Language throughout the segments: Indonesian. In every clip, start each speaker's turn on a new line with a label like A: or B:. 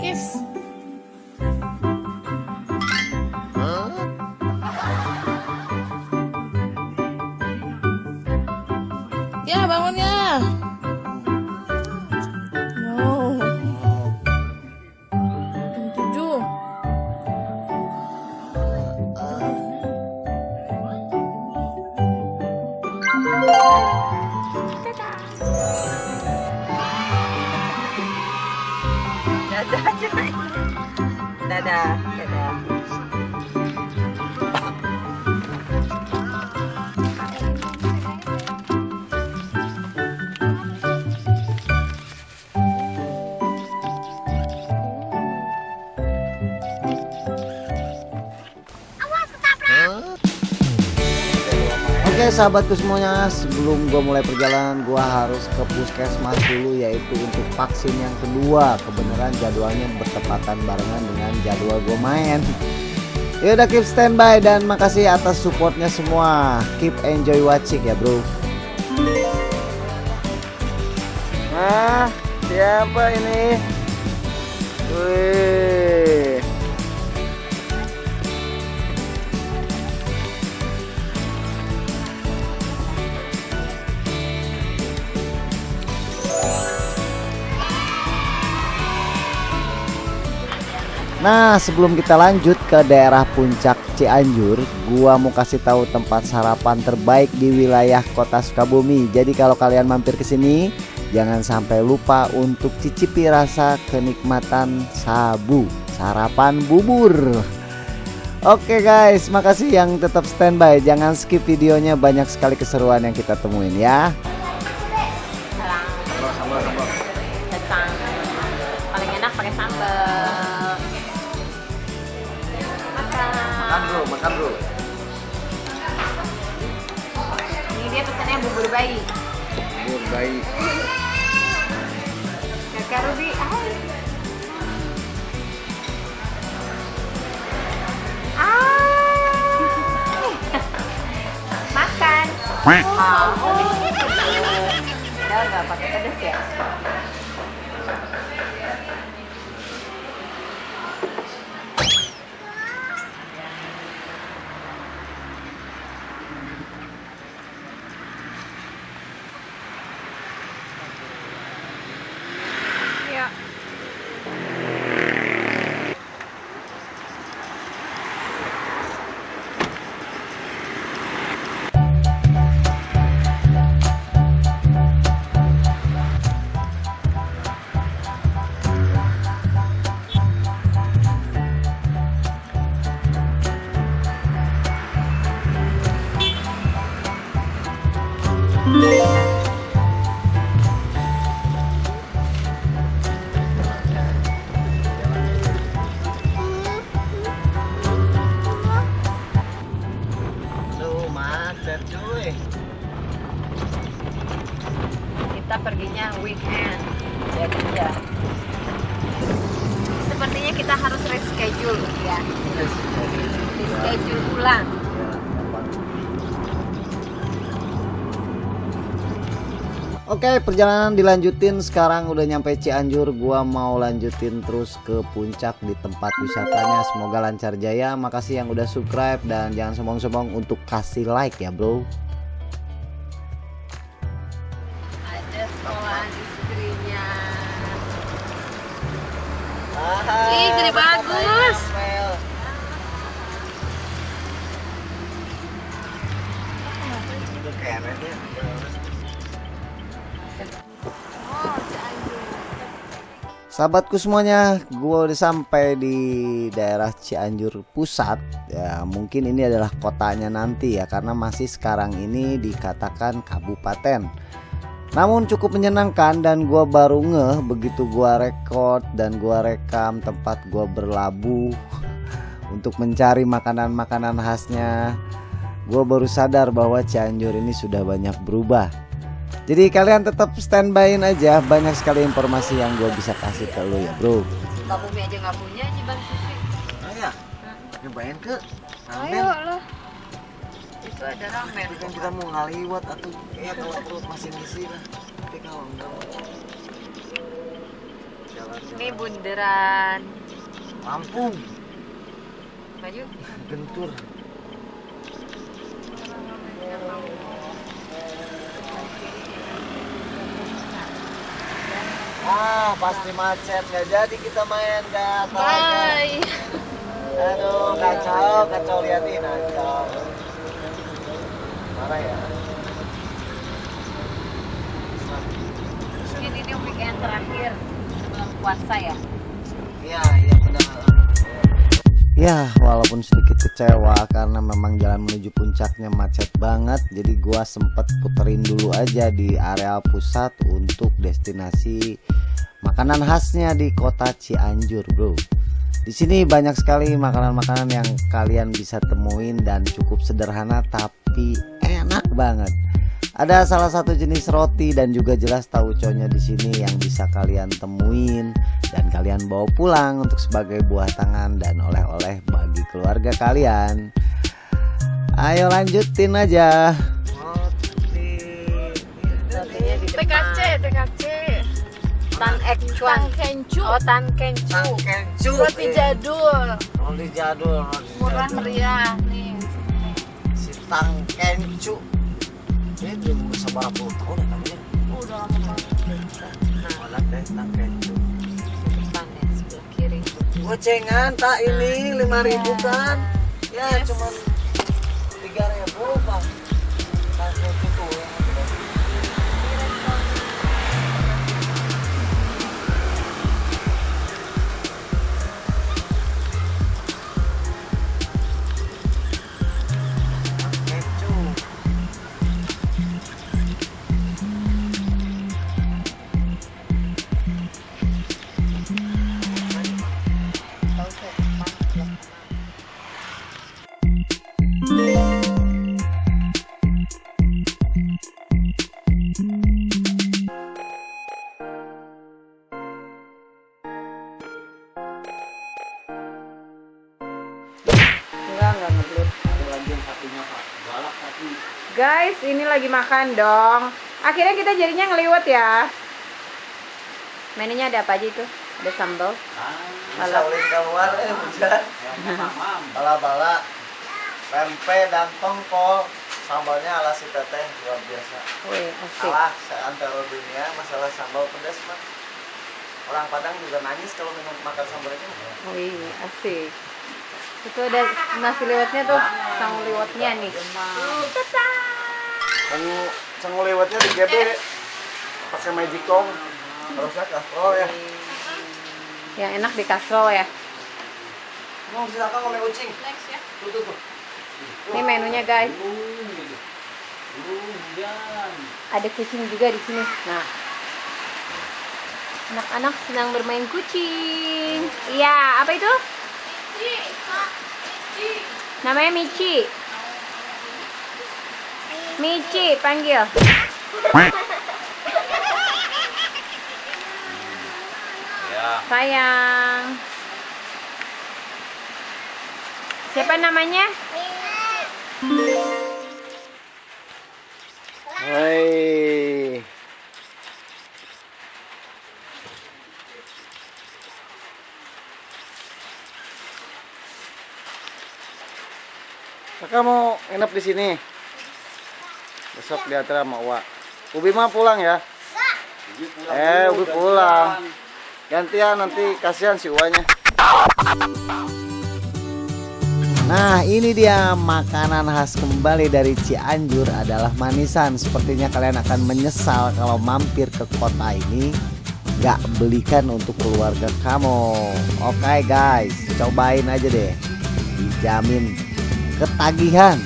A: Kiss
B: Sahabatku semuanya sebelum gue mulai perjalanan gue harus ke puskesmas dulu yaitu untuk vaksin yang kedua. Kebenaran jadwalnya bertepatan barengan dengan jadwal gue main. Ya udah keep standby dan makasih atas supportnya semua. Keep enjoy watching ya bro. Nah siapa ini? Wih Nah, sebelum kita lanjut ke daerah puncak Cianjur, gua mau kasih tahu tempat sarapan terbaik di wilayah Kota Sukabumi. Jadi kalau kalian mampir ke sini, jangan sampai lupa untuk cicipi rasa kenikmatan sabu, sarapan bubur. Oke guys, makasih yang tetap standby. Jangan skip videonya, banyak sekali keseruan yang kita temuin ya.
C: Bayi. Kakak Ruby, hai. Ah. Makan. Mau. Udah nggak pakai pedas? Ya. Kita perginya weekend. Ya kerja. Sepertinya kita harus reschedule ya. Reschedule ulang.
B: Oke perjalanan dilanjutin. Sekarang udah nyampe Cianjur. Gua mau lanjutin terus ke puncak di tempat wisatanya. Semoga lancar jaya. Makasih yang udah subscribe dan jangan sombong-sombong untuk kasih like ya bro.
C: Ada sekolahan istrinya. Ih, jadi bagus.
B: Sahabatku semuanya, gue udah sampai di daerah Cianjur Pusat. Ya, mungkin ini adalah kotanya nanti ya, karena masih sekarang ini dikatakan kabupaten. Namun cukup menyenangkan dan gue baru ngeh begitu gue rekod dan gue rekam tempat gue berlabuh untuk mencari makanan-makanan khasnya. Gue baru sadar bahwa Cianjur ini sudah banyak berubah. Jadi kalian tetap standbyin aja Banyak sekali informasi yang gue bisa kasih ke lu ya bro
C: Pak Bumi aja nggak punya Ciban Susi.
B: Oh ya, nyobain ke
C: Ayo lah. Itu ada ramen.
B: Tapi kan kita mau ngaliwat atau ya kalau perut masih ngisi lah Tapi kalau enggak Jalan
C: Ini bunderan.
B: Lampung
C: Maju.
B: Gentur Ah pasti macet. Nggak jadi kita main gak
A: Bye.
B: Aduh kacau kacau. Liatin kacau Marah ya.
C: Mungkin ini weekend terakhir sebelum puasa ya.
B: Iya iya Ya walaupun sedikit kecewa karena memang jalan menuju puncaknya macet banget Jadi gua sempet puterin dulu aja di area pusat untuk destinasi makanan khasnya di kota Cianjur bro di sini banyak sekali makanan-makanan yang kalian bisa temuin dan cukup sederhana tapi enak banget. Ada salah satu jenis roti dan juga jelas tauconya di sini yang bisa kalian temuin dan kalian bawa pulang untuk sebagai buah tangan dan oleh-oleh bagi keluarga kalian. Ayo lanjutin aja.
C: Rotinya di depan.
A: TKC, TKC.
C: Tan Ek Chuan.
A: Tang kencu.
C: Oh, Tan Kencu.
B: Kencu.
A: Roti jadul.
B: Roti jadul. roti
A: Murah
B: jadul.
A: meriah nih.
B: Si Tang Kencu. Puluh tahun.
A: Udah lama.
B: Malah.
C: Depan ya, sebelah kiri.
B: Gocengan tak ini lima ribu kan? Ya cuman tiga ribu bang.
C: Lagi makan dong. Akhirnya kita jadinya ngeliwat ya. Menunya ada apa aja itu? Ada sambal.
B: bisa ulin keluar eh hujan bala-bala pempek dan tongkol sambalnya ala si teteh luar biasa
C: Wih, asik.
B: kalah seantero dunia masalah sambal pedas mah orang Padang juga nangis kalau minum makan sambal itu
C: Wih, asik. Itu ada nasi liwetnya tuh, sang liwetnya nih.
B: Sangu sangu lewatnya di GB pakai magicom harusnya kastrol ya
C: Yang enak di kastrol ya.
B: mau silakan ngomong kucing
A: Next ya.
B: tuh tuh tuh
C: Ini menunya guys. Ada kucing juga di sini. Nah, anak-anak senang bermain kucing. Iya, apa itu? Namanya Michi. Michi, panggil. Sayang. Siapa namanya?
B: Hai. Kakak mau nginep di sini. Besok diantar sama Wak. Ubi mah pulang ya. Eh, Ubi pulang. Gantian nanti kasihan si Uwanya. Nah ini dia makanan khas kembali dari Cianjur adalah manisan Sepertinya kalian akan menyesal kalau mampir ke kota ini gak belikan untuk keluarga kamu oke guys cobain aja deh dijamin ketagihan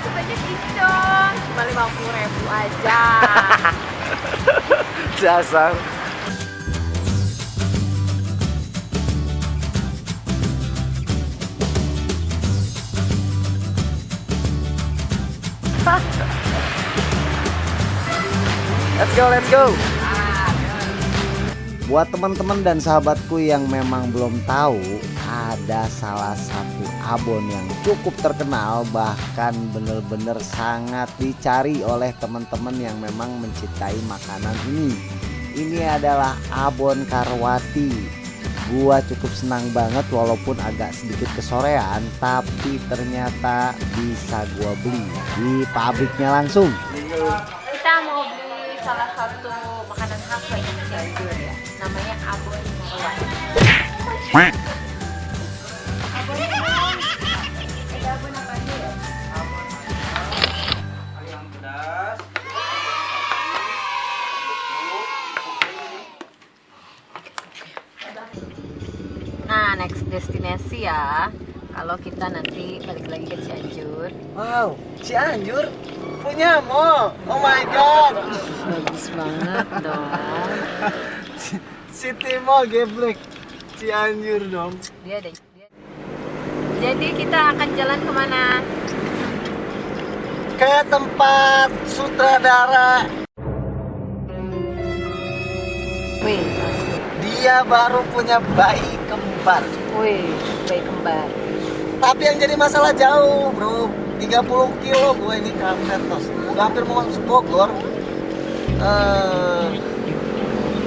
C: Sebanyak ini dong. Cuma lima puluh ribu aja.
B: dasar Let's go, let's go. Buat teman-teman dan sahabatku yang memang belum tahu, ada salah satu abon yang cukup terkenal bahkan bener-bener sangat dicari oleh teman-teman yang memang mencintai makanan ini. Ini adalah abon karwati. Gua cukup senang banget walaupun agak sedikit kesorean tapi ternyata bisa gua beli di pabriknya langsung.
C: Kita mau beli salah satu makanan khas Cianjur ya. Namanya abon Marwan. Destinasi ya. Kalau kita nanti balik lagi ke Cianjur,
B: Wow, Cianjur punya mall. Oh my god.
C: bagus banget dong.
B: City Mall geblek. Cianjur dong.
C: Dia ada. Dia. Jadi kita akan jalan ke mana?
B: Kayak tempat sutradara
C: Wih,
B: dia baru punya bayi kembar.
C: wih, bayi kembar.
B: Tapi yang jadi masalah jauh, Bro. 30 kilo gue ini ke Ampetos. Udah hampir mau masuk Bogor. Eh,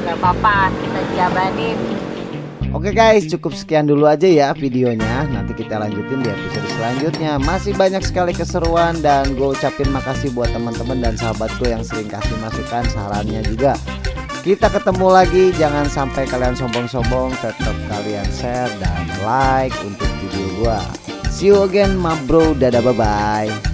C: Gak apa-apa, kita jabanin.
B: Oke guys, cukup sekian dulu aja ya videonya. Nanti kita lanjutin di episode selanjutnya. Masih banyak sekali keseruan dan gue ucapin makasih buat teman-teman dan sahabatku yang sering kasih masukan, sarannya juga. Kita ketemu lagi, jangan sampai kalian sombong-sombong, tetap kalian share dan like untuk video gua. See you again, ma bro. Dadah, bye bye.